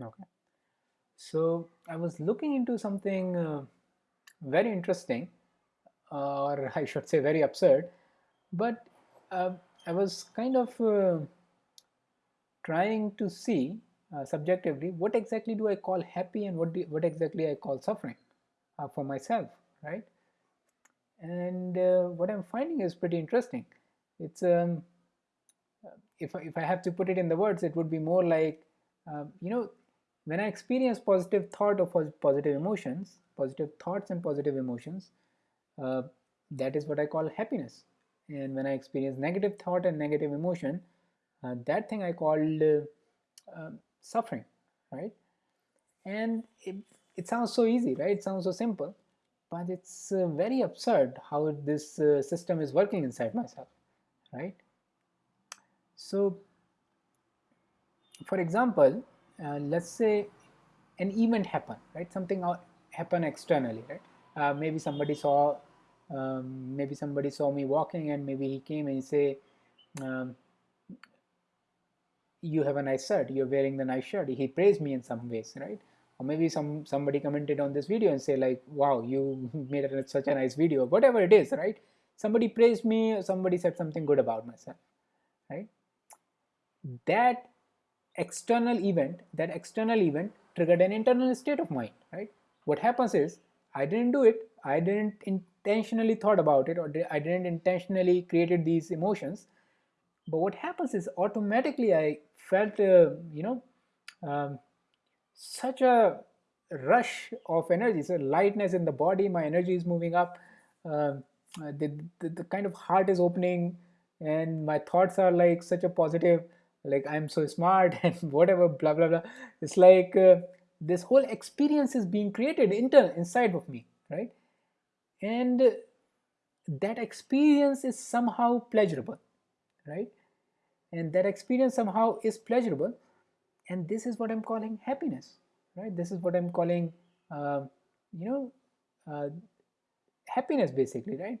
Okay. So I was looking into something uh, very interesting, or I should say very absurd, but uh, I was kind of uh, trying to see uh, subjectively what exactly do I call happy and what do, what exactly I call suffering uh, for myself, right? And uh, what I'm finding is pretty interesting. It's um, if if I have to put it in the words, it would be more like um, you know when I experience positive thought or positive emotions, positive thoughts and positive emotions, uh, that is what I call happiness. And when I experience negative thought and negative emotion, uh, that thing I called uh, um, suffering, right? And it, it sounds so easy, right? It sounds so simple, but it's uh, very absurd how this uh, system is working inside myself, right? So, for example, uh, let's say an event happen, right? Something happen externally, right? Uh, maybe somebody saw, um, maybe somebody saw me walking, and maybe he came and he say, um, "You have a nice shirt. You're wearing the nice shirt." He praised me in some ways, right? Or maybe some somebody commented on this video and say like, "Wow, you made a, such a nice video." Whatever it is, right? Somebody praised me. Somebody said something good about myself, right? That external event, that external event triggered an internal state of mind, right? What happens is I didn't do it, I didn't intentionally thought about it or I didn't intentionally created these emotions. But what happens is automatically I felt, uh, you know, um, such a rush of energy, so lightness in the body, my energy is moving up, uh, the, the, the kind of heart is opening and my thoughts are like such a positive like i'm so smart and whatever blah blah blah. It's like uh, this whole experience is being created internal inside of me right? And that experience is somehow pleasurable right? And that experience somehow is pleasurable and this is what i'm calling happiness right? This is what i'm calling uh, you know uh, happiness basically right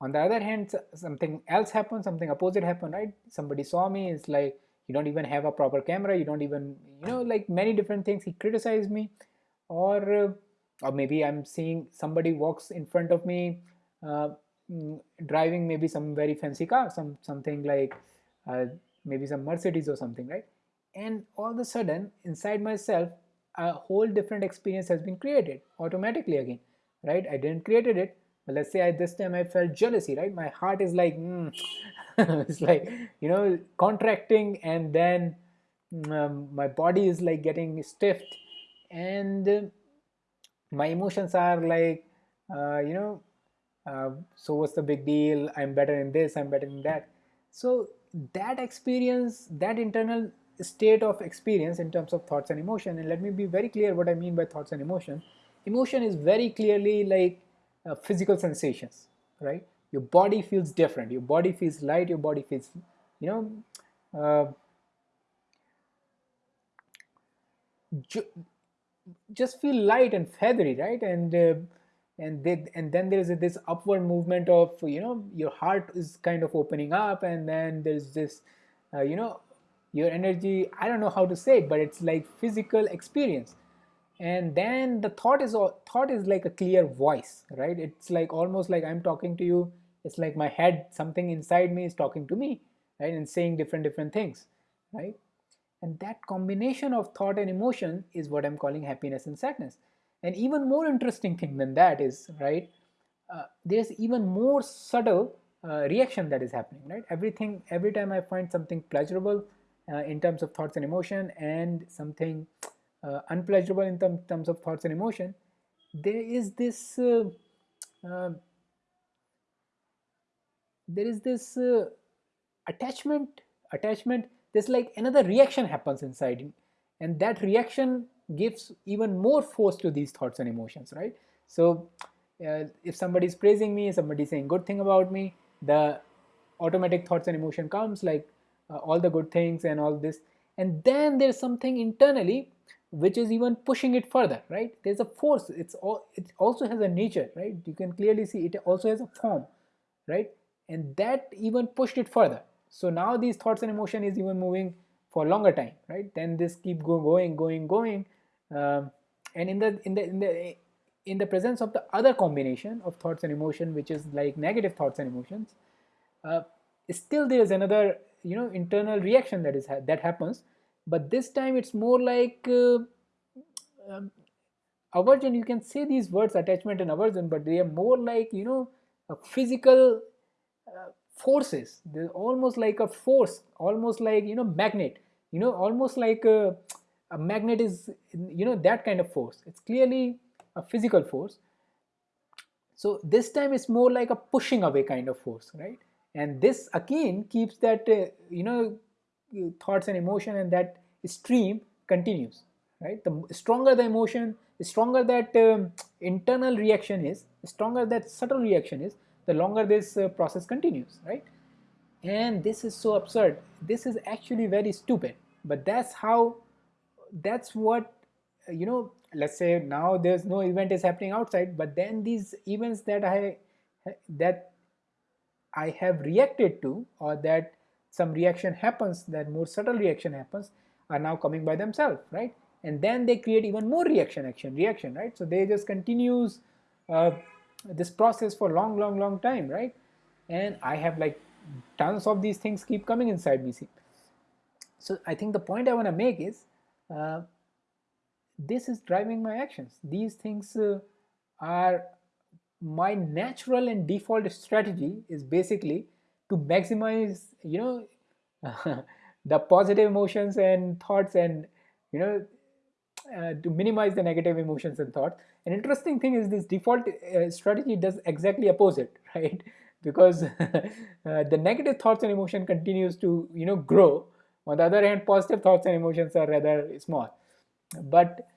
on the other hand something else happened something opposite happened right? Somebody saw me it's like you don't even have a proper camera you don't even you know like many different things. He criticized me or uh, or maybe i'm seeing somebody walks in front of me uh, mm, driving maybe some very fancy car some something like uh, maybe some mercedes or something right? And all of a sudden inside myself a whole different experience has been created automatically again right? I didn't created it but let's say at this time I felt jealousy, right? My heart is like, mm. it's like, you know, contracting and then um, my body is like getting stiffed and my emotions are like, uh, you know, uh, so what's the big deal? I'm better in this, I'm better in that. So that experience, that internal state of experience in terms of thoughts and emotion, and let me be very clear what I mean by thoughts and emotion. Emotion is very clearly like uh, physical sensations right? Your body feels different. Your body feels light. Your body feels you know uh, ju just feel light and feathery right? And uh, and they, and then there's this upward movement of you know your heart is kind of opening up and then there's this uh, you know your energy i don't know how to say it but it's like physical experience and then the thought is thought is like a clear voice right? It's like almost like i'm talking to you. It's like my head something inside me is talking to me right? And saying different different things right? And that combination of thought and emotion is what i'm calling happiness and sadness. And even more interesting thing than that is right uh, there's even more subtle uh, reaction that is happening right? Everything every time i find something pleasurable uh, in terms of thoughts and emotion and something uh, unpleasurable in term, terms of thoughts and emotion, there is this uh, uh, there is this uh, attachment attachment there's like another reaction happens inside and that reaction gives even more force to these thoughts and emotions right? So uh, if somebody is praising me somebody is saying good thing about me the automatic thoughts and emotion comes like uh, all the good things and all this and then there's something internally which is even pushing it further right? There's a force. It's all it also has a nature right? You can clearly see it also has a form right? And that even pushed it further. So now these thoughts and emotion is even moving for longer time right? Then this keep go, going going going. Um, and in the in the in the in the presence of the other combination of thoughts and emotion which is like negative thoughts and emotions uh, still there is another you know internal reaction that is ha that happens but this time it's more like uh, um, aversion you can say these words attachment and aversion but they are more like you know physical uh, forces. They're almost like a force almost like you know magnet. You know almost like a, a magnet is you know that kind of force. It's clearly a physical force. So this time it's more like a pushing away kind of force right? And this again keeps that uh, you know thoughts and emotion and that stream continues right? The stronger the emotion the stronger that um, internal reaction is the stronger that subtle reaction is the longer this uh, process continues right? And this is so absurd. This is actually very stupid. But that's how that's what you know let's say now there's no event is happening outside but then these events that i that i have reacted to or that some reaction happens that more subtle reaction happens are now coming by themselves right? And then they create even more reaction action reaction right? So they just continues uh, this process for long long long time right? And i have like tons of these things keep coming inside me so i think the point i want to make is uh, this is driving my actions. These things uh, are my natural and default strategy is basically to maximize you know the positive emotions and thoughts and you know uh, to minimize the negative emotions and thoughts. An interesting thing is this default uh, strategy does exactly opposite, right? Because uh, the negative thoughts and emotion continues to you know grow. On the other hand, positive thoughts and emotions are rather small. But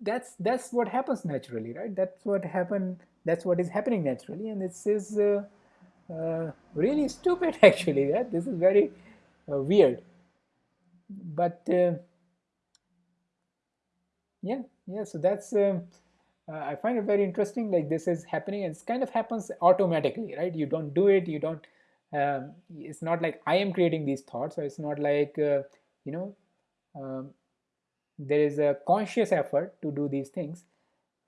that's that's what happens naturally, right? That's what happen. That's what is happening naturally, and this is uh, uh, really stupid actually. Yeah? This is very uh, weird. But yeah yeah so that's um, uh, i find it very interesting like this is happening and it kind of happens automatically right you don't do it you don't um, it's not like i am creating these thoughts or it's not like uh, you know um, there is a conscious effort to do these things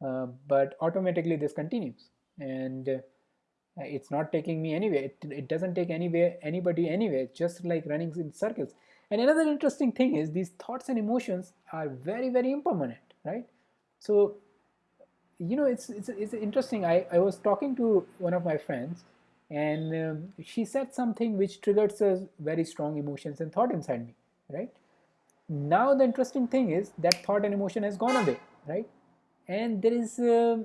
uh, but automatically this continues and uh, it's not taking me anywhere. It, it doesn't take anywhere anybody anywhere. Just like running in circles. And another interesting thing is these thoughts and emotions are very very impermanent right? So you know it's it's, it's interesting. I, I was talking to one of my friends and um, she said something which triggered very strong emotions and thought inside me right? Now the interesting thing is that thought and emotion has gone away right? And there is uh,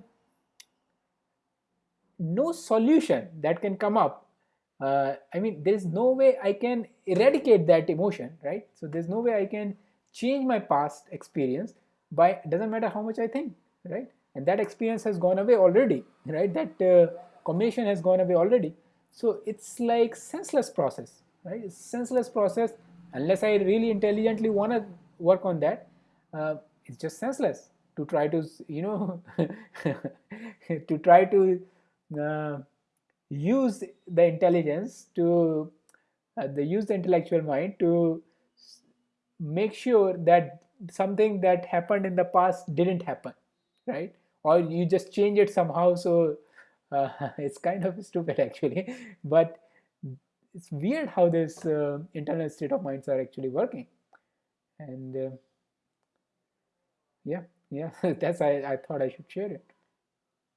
no solution that can come up. Uh, I mean there is no way I can eradicate that emotion right? So there's no way I can change my past experience by doesn't matter how much I think right? And that experience has gone away already right? That uh, combination has gone away already. So it's like senseless process right? It's senseless process. Unless I really intelligently want to work on that uh, it's just senseless to try to you know to try to uh, use the intelligence to uh, the use the intellectual mind to make sure that something that happened in the past didn't happen right? Or you just change it somehow so uh, it's kind of stupid actually. But it's weird how this uh, internal state of minds are actually working. And uh, yeah yeah that's I, I thought i should share it